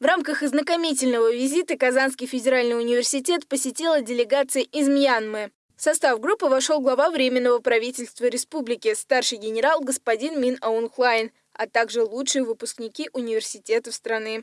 В рамках ознакомительного визита Казанский федеральный университет посетила делегация из Мьянмы. В состав группы вошел глава Временного правительства республики, старший генерал господин Мин Аунхлайн, а также лучшие выпускники университетов страны.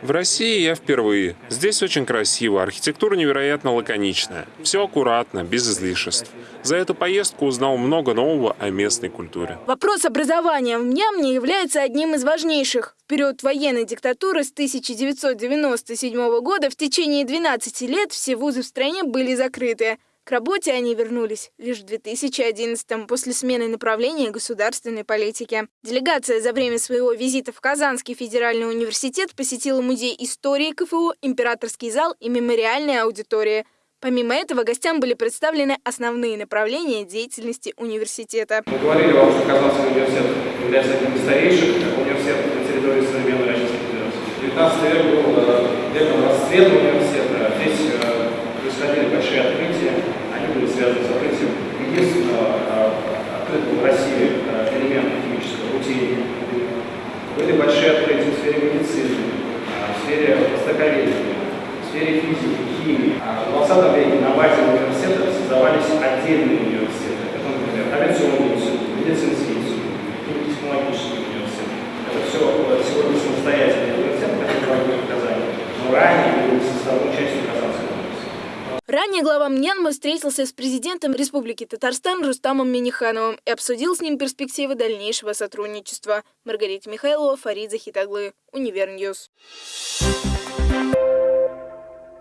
В России я впервые. Здесь очень красиво, архитектура невероятно лаконичная. Все аккуратно, без излишеств. За эту поездку узнал много нового о местной культуре. Вопрос образования в Мьямне является одним из важнейших. В период военной диктатуры с 1997 года в течение 12 лет все вузы в стране были закрыты. К работе они вернулись лишь в 2011-м после смены направления государственной политики. Делегация за время своего визита в Казанский федеральный университет посетила музей истории КФУ, императорский зал и мемориальные аудитории. Помимо этого, гостям были представлены основные направления деятельности университета. Мы говорили вам, что Казанский университет является одним из старейших университетов на территории современной Российской Федерации. 19 век был э, веком расцвета университета. Здесь э, происходили большие открытия были связаны с открытием единственного а, открытого в России а, элемента химического рутения. Были большие открытия в сфере медицины, а, в сфере востоковедения, в сфере физики, химии. В 20 веке на базе университета создавались отдельные университеты. Ранее глава Мьянмы встретился с президентом Республики Татарстан Рустамом Минихановым и обсудил с ним перспективы дальнейшего сотрудничества. Маргарита Михайлова, Фарид Захитаглы, Универ News. Thank you.